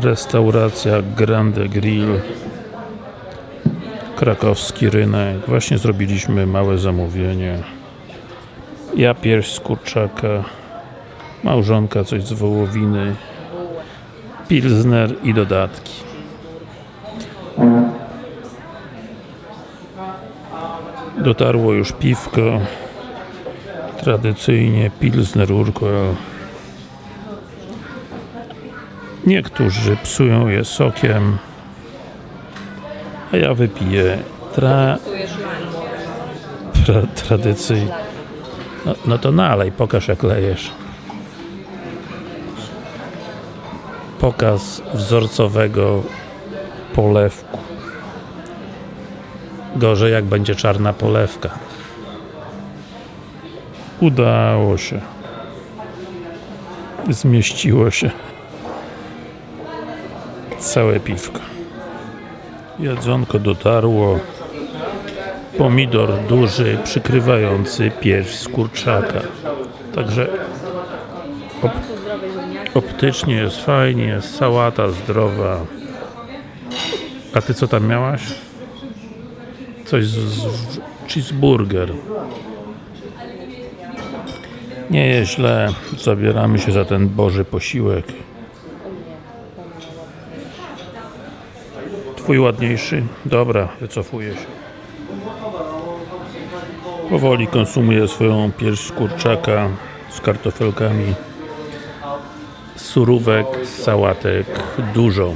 Restauracja Grande Grill. Krakowski rynek. Właśnie zrobiliśmy małe zamówienie. Ja pierś z kurczaka. Małżonka coś z wołowiny. Pilsner i dodatki. Dotarło już piwko. Tradycyjnie Pilsner Urquell Niektórzy psują je sokiem a ja wypiję tra... tra tradycyjnie no, no to nalej, pokaż jak lejesz. Pokaz wzorcowego polewku. Gorzej jak będzie czarna polewka. Udało się. Zmieściło się całe piwko. Jedzonko dotarło. Pomidor duży przykrywający pierś z kurczaka. Także op optycznie jest fajnie, sałata zdrowa. A ty co tam miałaś? coś z, z cheeseburger. Nie jest źle zabieramy się za ten boży posiłek Twój ładniejszy? Dobra, wycofuję się. Powoli konsumuję swoją pierś z kurczaka z kartofelkami surówek, sałatek dużo.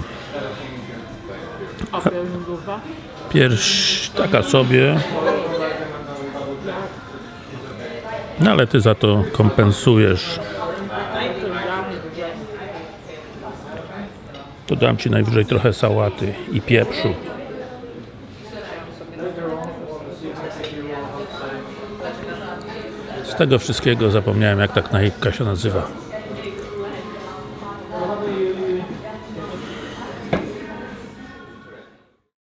Pierś taka sobie no ale Ty za to kompensujesz to dam Ci najwyżej trochę sałaty i pieprzu. Z tego wszystkiego zapomniałem jak tak naipka się nazywa